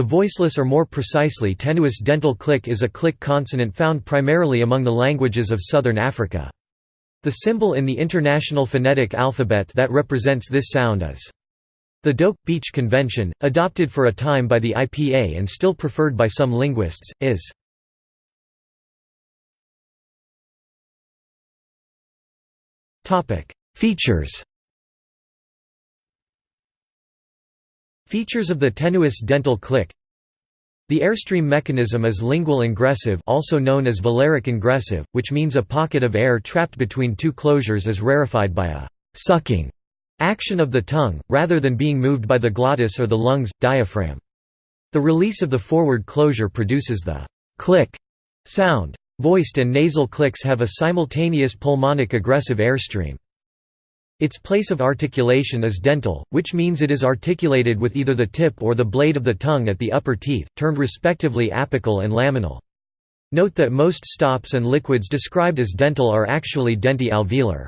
The voiceless or more precisely tenuis dental click is a click consonant found primarily among the languages of southern Africa. The symbol in the International Phonetic Alphabet that represents this sound is the Doke Beach Convention, adopted for a time by the IPA and still preferred by some linguists, is Features Features of the tenuis dental click The airstream mechanism is lingual ingressive also known as velaric ingressive, which means a pocket of air trapped between two closures is rarefied by a «sucking» action of the tongue, rather than being moved by the glottis or the lungs, diaphragm. The release of the forward closure produces the click sound. Voiced and nasal clicks have a simultaneous pulmonic egressive airstream. Its place of articulation is dental, which means it is articulated with either the tip or the blade of the tongue at the upper teeth, termed respectively apical and laminal. Note that most stops and liquids described as dental are actually denti-alveolar.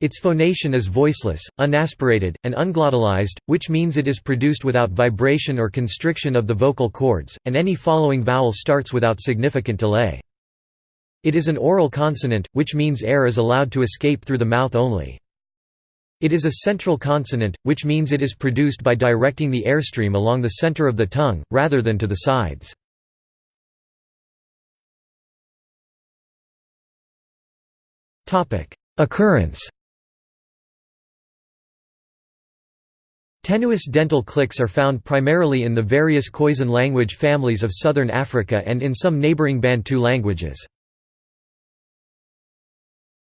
Its phonation is voiceless, unaspirated, and unglottalized, which means it is produced without vibration or constriction of the vocal cords, and any following vowel starts without significant delay. It is an oral consonant, which means air is allowed to escape through the mouth only. It is a central consonant, which means it is produced by directing the airstream along the center of the tongue, rather than to the sides. Occurrence Tenuis dental clicks are found primarily in the various Khoisan language families of southern Africa and in some neighboring Bantu languages.